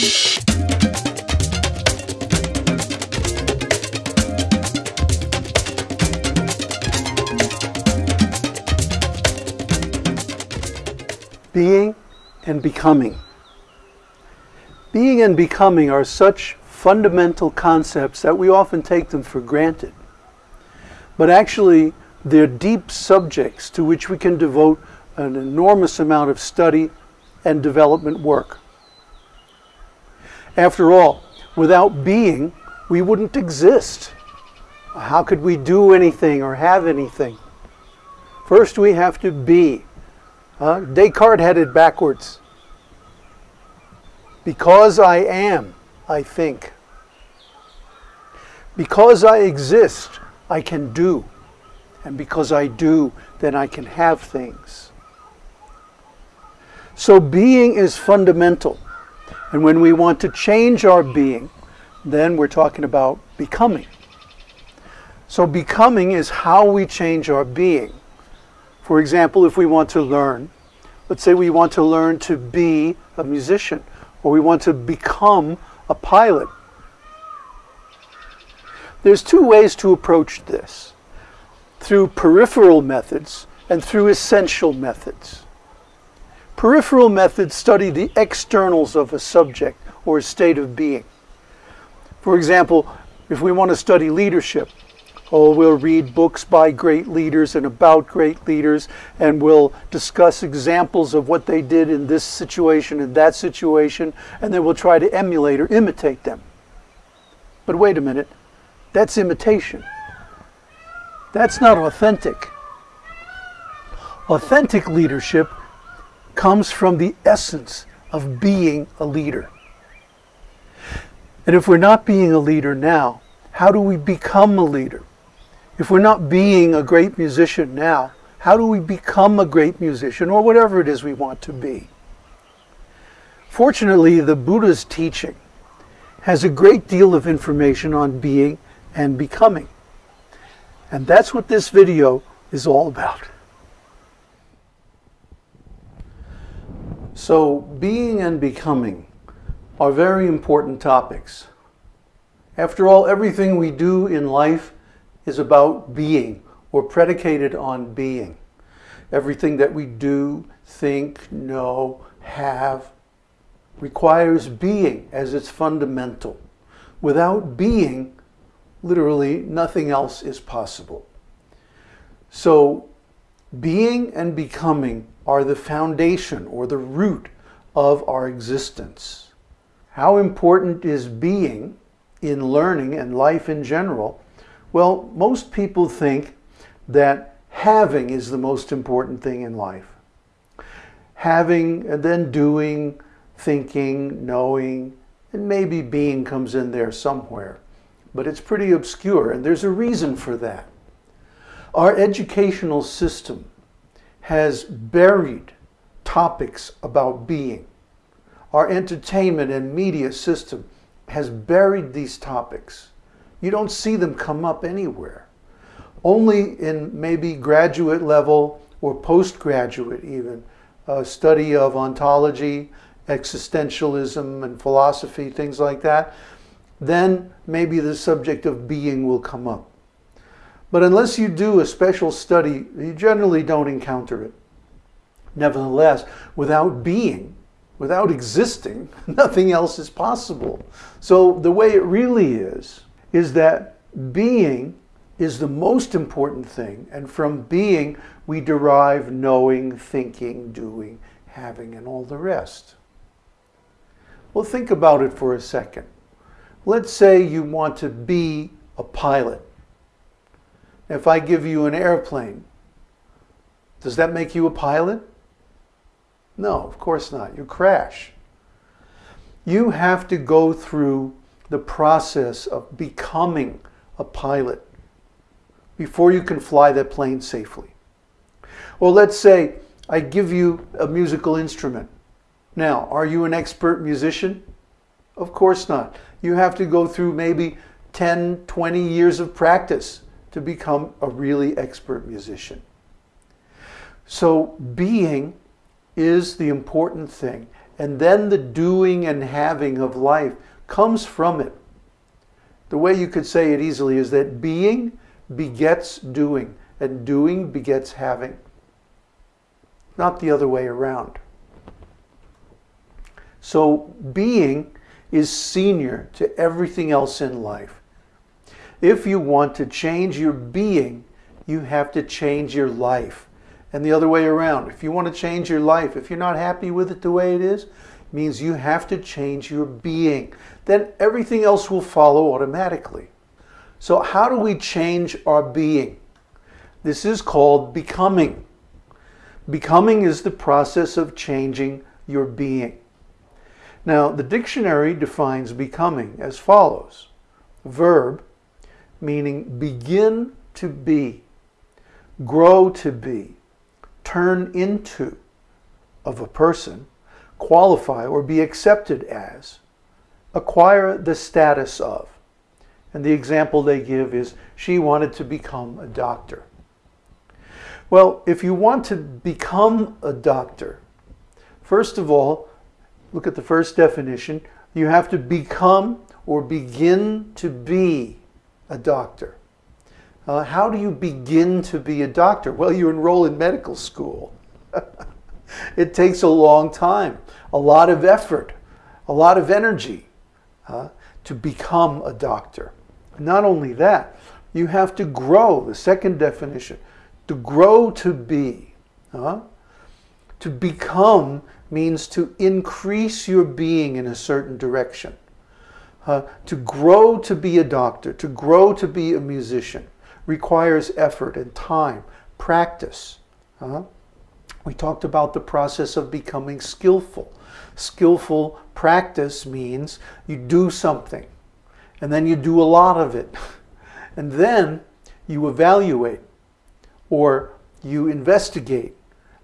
Being and becoming. Being and becoming are such fundamental concepts that we often take them for granted. But actually, they're deep subjects to which we can devote an enormous amount of study and development work. After all, without being, we wouldn't exist. How could we do anything or have anything? First, we have to be. Uh, Descartes had it backwards. Because I am, I think. Because I exist, I can do. And because I do, then I can have things. So being is fundamental. And when we want to change our being, then we're talking about becoming. So becoming is how we change our being. For example, if we want to learn, let's say we want to learn to be a musician, or we want to become a pilot. There's two ways to approach this, through peripheral methods and through essential methods. Peripheral methods study the externals of a subject or a state of being. For example, if we want to study leadership, Oh, we'll read books by great leaders and about great leaders, and we'll discuss examples of what they did in this situation and that situation, and then we'll try to emulate or imitate them. But wait a minute, that's imitation. That's not authentic. Authentic leadership comes from the essence of being a leader. And if we're not being a leader now, how do we become a leader? If we're not being a great musician now, how do we become a great musician or whatever it is we want to be? Fortunately, the Buddha's teaching has a great deal of information on being and becoming. And that's what this video is all about. So, being and becoming are very important topics. After all, everything we do in life is about being or predicated on being. Everything that we do, think, know, have requires being as its fundamental. Without being, literally nothing else is possible. So being and becoming are the foundation or the root of our existence. How important is being in learning and life in general well, most people think that having is the most important thing in life. Having and then doing, thinking, knowing, and maybe being comes in there somewhere. But it's pretty obscure, and there's a reason for that. Our educational system has buried topics about being. Our entertainment and media system has buried these topics. You don't see them come up anywhere. Only in maybe graduate level or postgraduate even, uh, study of ontology, existentialism and philosophy, things like that, then maybe the subject of being will come up. But unless you do a special study, you generally don't encounter it. Nevertheless, without being, without existing, nothing else is possible. So the way it really is, is that being is the most important thing. And from being, we derive knowing, thinking, doing, having, and all the rest. Well, think about it for a second. Let's say you want to be a pilot. If I give you an airplane, does that make you a pilot? No, of course not. You crash. You have to go through the process of becoming a pilot before you can fly that plane safely. Well, let's say I give you a musical instrument. Now, are you an expert musician? Of course not. You have to go through maybe 10, 20 years of practice to become a really expert musician. So being is the important thing And then the doing and having of life comes from it. The way you could say it easily is that being begets doing, and doing begets having. Not the other way around. So being is senior to everything else in life. If you want to change your being, you have to change your life. And the other way around. If you want to change your life, if you're not happy with it the way it is, means you have to change your being. Then everything else will follow automatically. So, how do we change our being? This is called becoming. Becoming is the process of changing your being. Now, the dictionary defines becoming as follows verb, meaning begin to be, grow to be, turn into of a person, qualify or be accepted as, acquire the status of. And the example they give is she wanted to become a doctor. Well, if you want to become a doctor, first of all, look at the first definition. You have to become or begin to be a doctor. Uh, how do you begin to be a doctor? Well, you enroll in medical school. it takes a long time, a lot of effort, a lot of energy uh, to become a doctor. Not only that, you have to grow, the second definition, to grow to be. Uh, to become means to increase your being in a certain direction. Uh, to grow to be a doctor, to grow to be a musician, requires effort and time, practice. Uh, we talked about the process of becoming skillful. Skillful practice means you do something, and then you do a lot of it, and then you evaluate or you investigate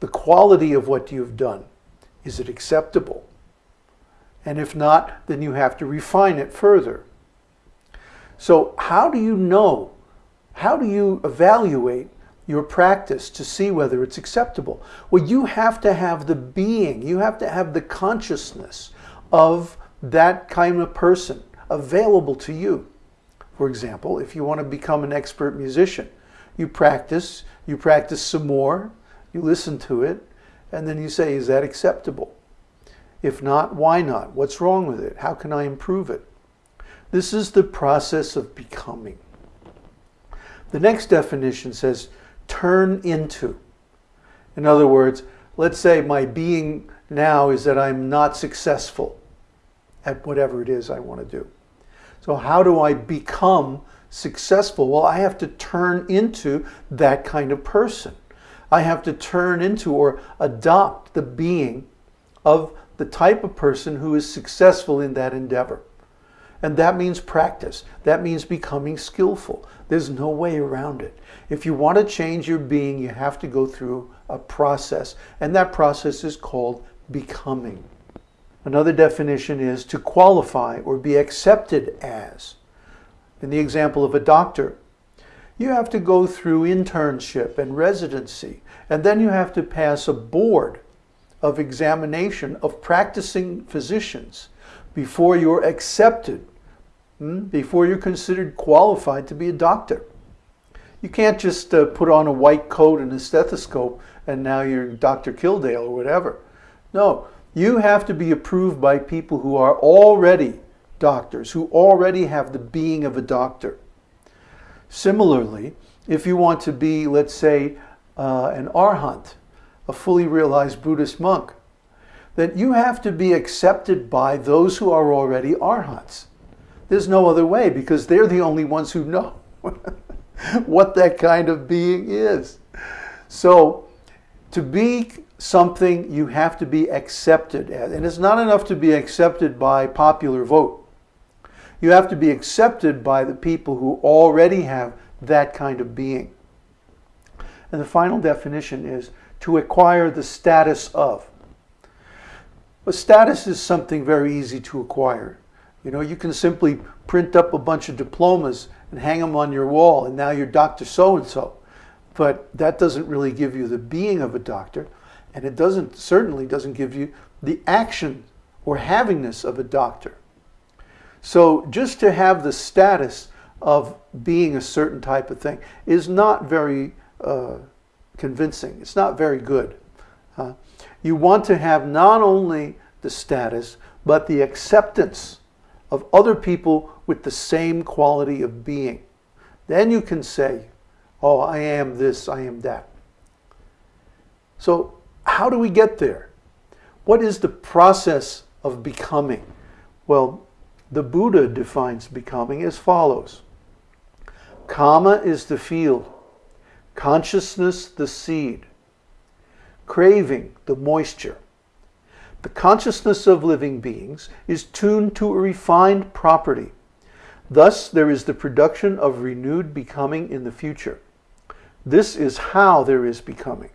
the quality of what you've done. Is it acceptable? And if not, then you have to refine it further. So, how do you know? How do you evaluate your practice to see whether it's acceptable? Well, you have to have the being, you have to have the consciousness of that kind of person available to you. For example, if you want to become an expert musician, you practice, you practice some more, you listen to it, and then you say, is that acceptable? If not, why not? What's wrong with it? How can I improve it? This is the process of becoming. The next definition says, turn into. In other words, let's say my being now is that I'm not successful at whatever it is I want to do. So, how do I become successful? Well, I have to turn into that kind of person. I have to turn into or adopt the being of the type of person who is successful in that endeavor. And that means practice. That means becoming skillful. There's no way around it. If you want to change your being, you have to go through a process. And that process is called becoming. Another definition is to qualify or be accepted as. In the example of a doctor, you have to go through internship and residency, and then you have to pass a board of examination of practicing physicians before you're accepted, hmm, before you're considered qualified to be a doctor. You can't just uh, put on a white coat and a stethoscope and now you're Dr. Kildare or whatever. No, you have to be approved by people who are already doctors, who already have the being of a doctor. Similarly, if you want to be, let's say, uh, an arhat, a fully realized Buddhist monk, that you have to be accepted by those who are already arhats. There's no other way because they're the only ones who know what that kind of being is. So, to be something, you have to be accepted. And it's not enough to be accepted by popular vote. You have to be accepted by the people who already have that kind of being. And the final definition is to acquire the status of. But status is something very easy to acquire. You know, you can simply print up a bunch of diplomas and hang them on your wall, and now you're Dr. So and so. But that doesn't really give you the being of a doctor. And it doesn't certainly doesn't give you the action or havingness of a doctor. So just to have the status of being a certain type of thing is not very uh, convincing. It's not very good. Uh, you want to have not only the status, but the acceptance of other people with the same quality of being. Then you can say, oh, I am this, I am that. So, how do we get there? What is the process of becoming? Well, the Buddha defines becoming as follows Kamma is the field, consciousness the seed, craving the moisture. The consciousness of living beings is tuned to a refined property. Thus, there is the production of renewed becoming in the future. This is how there is becoming.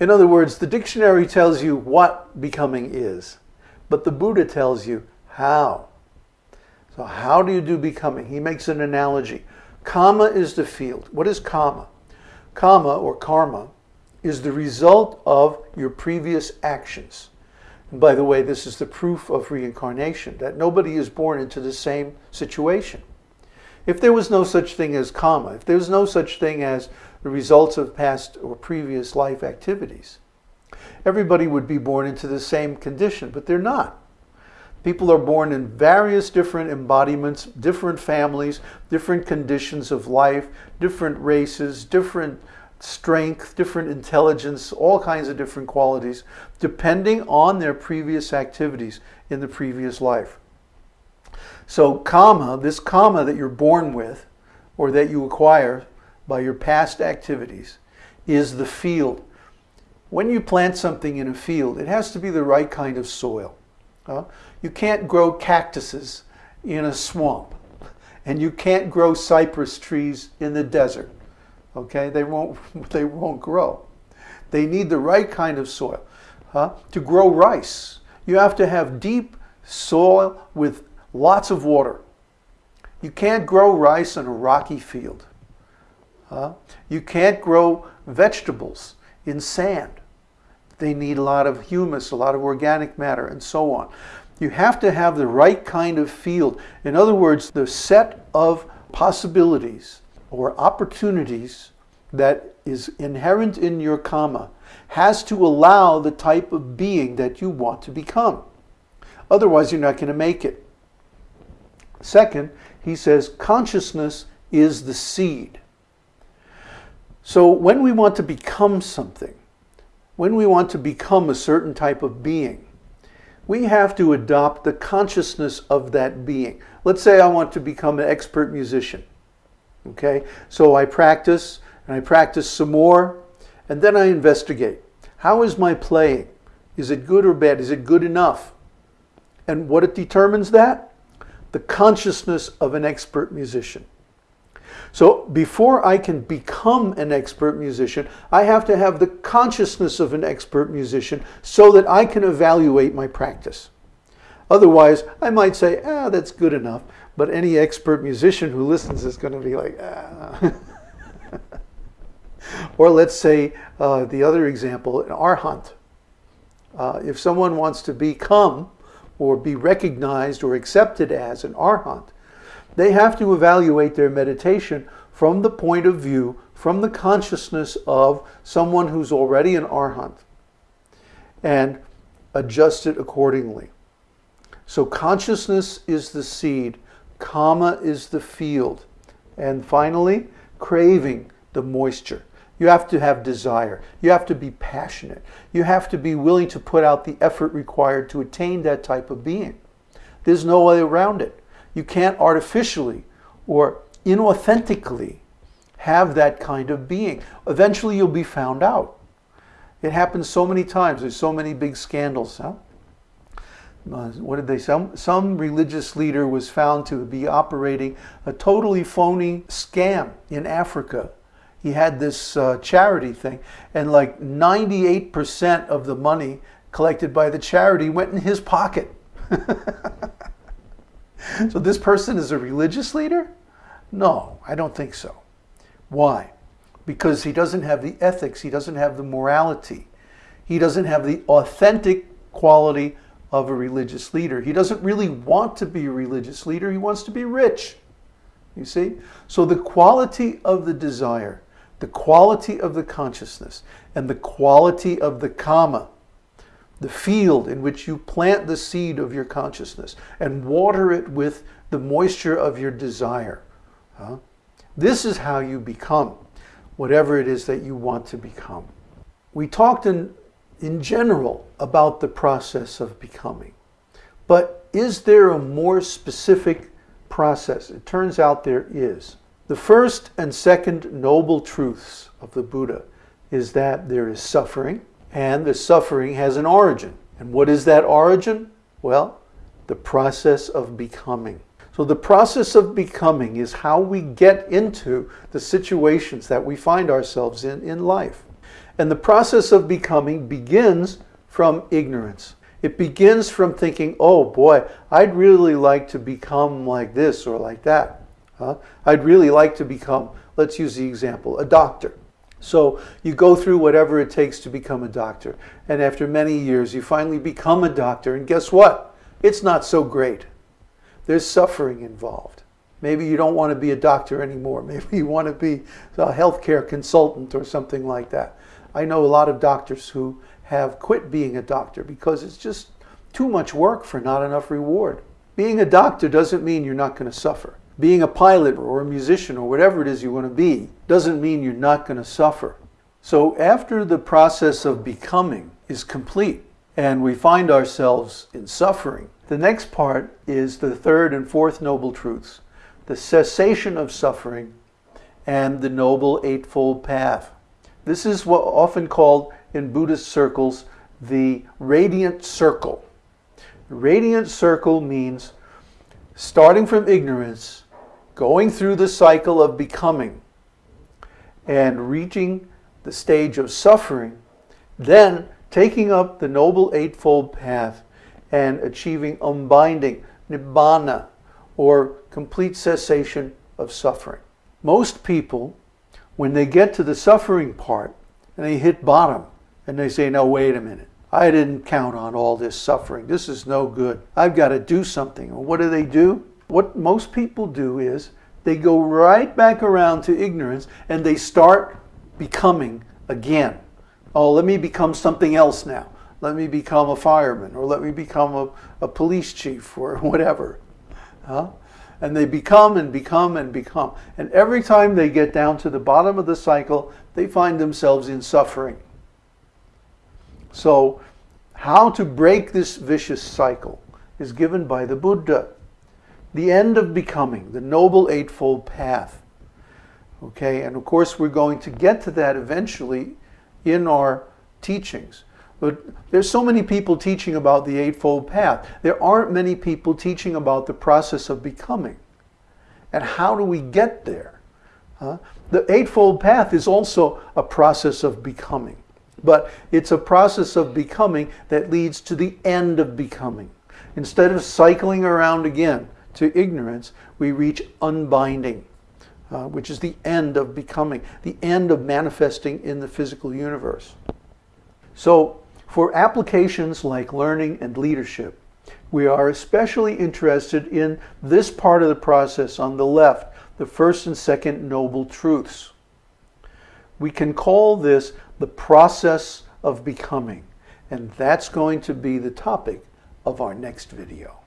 In other words, the dictionary tells you what becoming is, but the Buddha tells you how. So, how do you do becoming? He makes an analogy. Kamma is the field. What is kamma? Kamma or karma is the result of your previous actions. And by the way, this is the proof of reincarnation that nobody is born into the same situation. If there was no such thing as karma, if there was no such thing as the results of past or previous life activities, everybody would be born into the same condition, but they're not. People are born in various different embodiments, different families, different conditions of life, different races, different strength, different intelligence, all kinds of different qualities, depending on their previous activities in the previous life. So, kamma, this kamma that you're born with, or that you acquire by your past activities, is the field. When you plant something in a field, it has to be the right kind of soil. You can't grow cactuses in a swamp, and you can't grow cypress trees in the desert. Okay, they won't they won't grow. They need the right kind of soil. Huh? To grow rice, you have to have deep soil with lots of water. You can't grow rice in a rocky field. Huh? You can't grow vegetables in sand. They need a lot of humus, a lot of organic matter, and so on. You have to have the right kind of field. In other words, the set of possibilities or opportunities that is inherent in your karma has to allow the type of being that you want to become. Otherwise, you're not going to make it. Second, he says consciousness is the seed. So when we want to become something, when we want to become a certain type of being, we have to adopt the consciousness of that being. Let's say I want to become an expert musician. Okay, so I practice and I practice some more, and then I investigate. How is my playing? Is it good or bad? Is it good enough? And what it determines that? The consciousness of an expert musician. So before I can become an expert musician, I have to have the consciousness of an expert musician so that I can evaluate my practice. Otherwise, I might say, ah, that's good enough. But any expert musician who listens is going to be like, ah. or let's say uh, the other example, an arhat. Uh, if someone wants to become or be recognized or accepted as an arhat, they have to evaluate their meditation from the point of view, from the consciousness of someone who's already an arhat, and adjust it accordingly. So consciousness is the seed Kamma is the field. And finally, craving the moisture. You have to have desire. You have to be passionate. You have to be willing to put out the effort required to attain that type of being. There's no way around it. You can't artificially or inauthentically have that kind of being. Eventually, you'll be found out. It happens so many times. There's so many big scandals. Huh? uh, what did they say? Some, some religious leader was found to be operating a totally phony scam in Africa. He had this uh, charity thing, and like 98% of the money collected by the charity went in his pocket. so this person is a religious leader? No, I don't think so. Why? because he doesn't have the ethics, he doesn't have the morality, he doesn't have the authentic quality of a religious leader. He doesn't really want to be a religious leader, he wants to be rich. You see? So the quality of the desire, the quality of the consciousness, and the quality of the karma, the field in which you plant the seed of your consciousness and water it with the moisture of your desire. Huh? This is how you become whatever it is that you want to become. We talked in, in general about the process of becoming, but is there a more specific process? It turns out there is. The first and second noble truths of the Buddha is that there is suffering, and the suffering has an origin. And what is that origin? Well, the process of becoming. So the process of becoming is how we get into the situations that we find ourselves in in life. And the process of becoming begins from ignorance. It begins from thinking, oh boy, I'd really like to become like this or like that. Huh? I'd really like to become, let's use the example, a doctor. So you go through whatever it takes to become a doctor. And after many years, you finally become a doctor. And guess what? It's not so great. There's suffering involved. Maybe you don't want to be a doctor anymore. Maybe you want to be a healthcare consultant or something like that. I know a lot of doctors who have quit being a doctor because it's just too much work for not enough reward. Being a doctor doesn't mean you're not going to suffer. Being a pilot or a musician or whatever it is you want to be doesn't mean you're not going to suffer. So after the process of becoming is complete and we find ourselves in suffering, the next part is the third and fourth noble truths, the cessation of suffering and the noble eightfold path. This is what often called in Buddhist circles the radiant circle. Radiant circle means starting from ignorance, going through the cycle of becoming, and reaching the stage of suffering, then taking up the Noble Eightfold Path and achieving unbinding, nibbana, or complete cessation of suffering. Most people, when they get to the suffering part and they hit bottom and they say, no, wait a minute. I didn't count on all this suffering. This is no good. I've got to do something. what do they do? What most people do is they go right back around to ignorance and they start becoming again. Oh, let me become something else now let me become a fireman or let me become a, a police chief or whatever. Huh? And they become and become and become. And every time they get down to the bottom of the cycle, they find themselves in suffering. So, how to break this vicious cycle is given by the Buddha. The end of becoming, the Noble Eightfold Path. Okay, and of course, we're going to get to that eventually in our teachings. But there's so many people teaching about the Eightfold Path. There aren't many people teaching about the process of becoming. And how do we get there? Huh? The Eightfold Path is also a process of becoming. But it's a process of becoming that leads to the end of becoming. Instead of cycling around again to ignorance, we reach unbinding, uh, which is the end of becoming, the end of manifesting in the physical universe. So for applications like learning and leadership, we are especially interested in this part of the process on the left, the first and second noble truths. We can call this the process of becoming, and that's going to be the topic of our next video.